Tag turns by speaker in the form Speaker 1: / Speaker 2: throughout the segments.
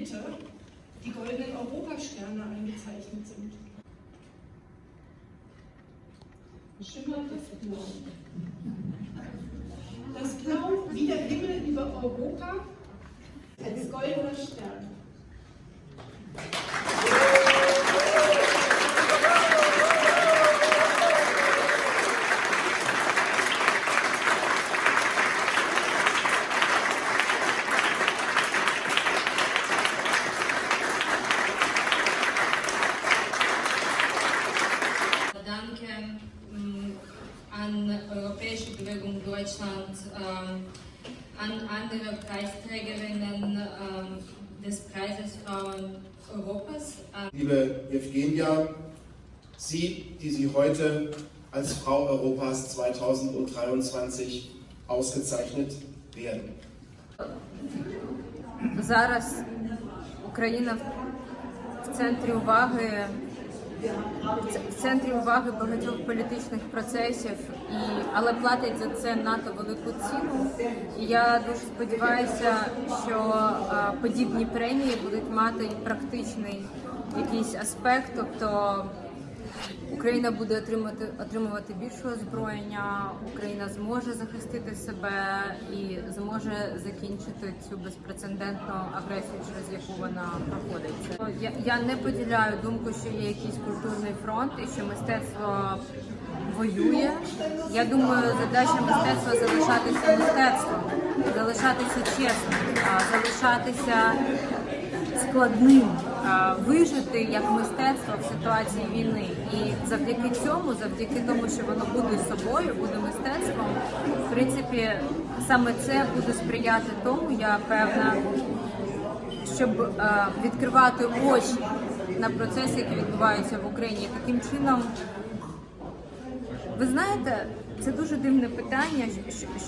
Speaker 1: Mitte die goldenen Europasterne eingezeichnet sind. Schimmert das Blau. Das Blau wie der Himmel über Europa als goldener Stern.
Speaker 2: Europäische Bewegung Deutschland, ähm, an andere Preisträgerinnen ähm, des Preises Frauen Europas, an
Speaker 3: Liebe Evgenia, Sie, die Sie heute als Frau Europas 2023 ausgezeichnet werden.
Speaker 4: Зараз Україна в центрі уваги в центрі уваги багатьох політичних процесів, і, але платять за це надто велику ціну. І я дуже сподіваюся, що подібні премії будуть мати практичний якийсь аспект, тобто Україна буде отримати отримувати більше озброєння, Україна зможе захистити себе і зможе закінчити цю безпрецедентну агресію, через яку вона проходить. Я, я не поділяю думку, що є якийсь культурний фронт і що мистецтво воює. Я думаю, задача мистецтва залишатися мистецтвом, залишатися чесним, залишатися складним вижити як мистецтво в ситуації війни. І завдяки цьому, завдяки тому, що воно буде собою, буде мистецтвом, в принципі, саме це буде сприяти тому, я певна, щоб е, відкривати очі на процеси, які відбуваються в Україні. Таким чином, ви знаєте, це дуже дивне питання,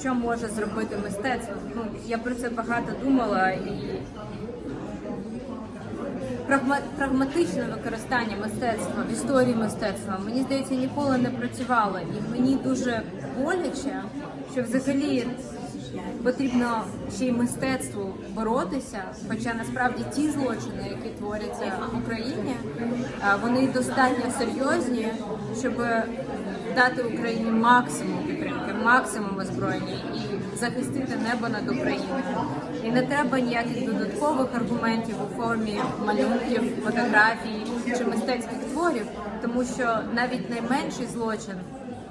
Speaker 4: що, може зробити мистецтво. Ну, я про це багато думала і прагматичне використання мистецтва в історії мистецтва мені здається ніколи не працювало, і мені дуже боляче, що взагалі потрібно ще й мистецтву боротися. Хоча насправді ті злочини, які творяться в Україні, вони достатньо серйозні, щоб дати Україні максимум підтримки, максимум озброєння захистити небо над Україною. І не треба ніяких додаткових аргументів у формі малюнків, фотографій чи мистецьких творів, тому що навіть найменший злочин,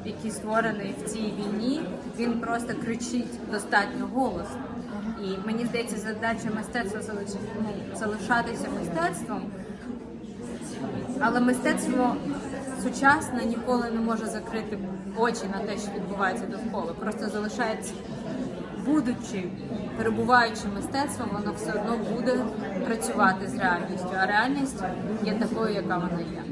Speaker 4: який створений в цій війні, він просто кричить достатньо голосно. І мені здається, задача мистецтва ну, залишатися мистецтвом, але мистецтво сучасне ніколи не може закрити очі на те, що відбувається довкола. Просто залишається, будучи перебуваючи мистецтвом, воно все одно буде працювати з реальністю. А реальність є такою, яка вона є.